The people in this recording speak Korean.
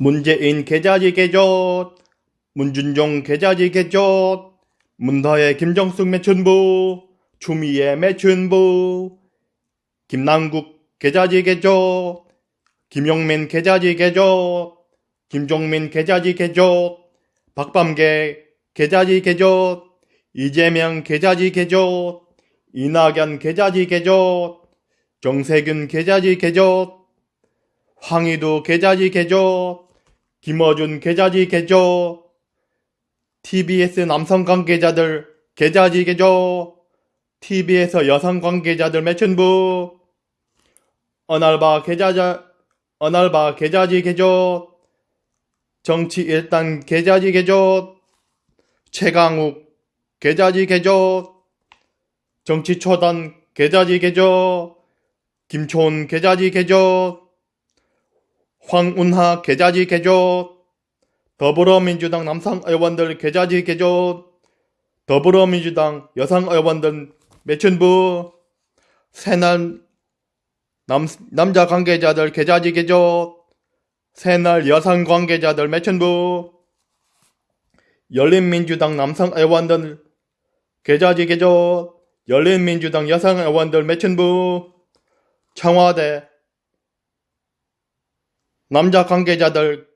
문재인 계좌지 개조, 문준종 계좌지 개조, 문다의 김정숙 매춘부, 추미애 매춘부, 김남국 계좌지 개조, 김용민 계좌지 개조, 김종민 계좌지 개조, 박범계 계좌지 개조, 이재명 계좌지 개조, 이낙연 계좌지 개조, 정세균 계좌지 개조, 황희도 계좌지 개조, 김어준 계좌지 개조, TBS 남성 관계자들 계좌지 개조, TBS 여성 관계자들 매춘부, 어날바 계좌자, 어날바 계좌지 개조, 정치 일단 계좌지 개조, 최강욱 계좌지 개조, 정치 초단 계좌지 개조, 김초은 계좌지 개조, 황운하 계좌지 개조, 더불어민주당 남성 의원들 계좌지 개조, 더불어민주당 여성 의원들 매춘부, 새날 남, 남자 관계자들 계좌지 개조, 새날 여성 관계자들 매춘부, 열린민주당 남성 의원들 계좌지 개조, 열린민주당 여성 의원들 매춘부, 청와대 남자 관계자들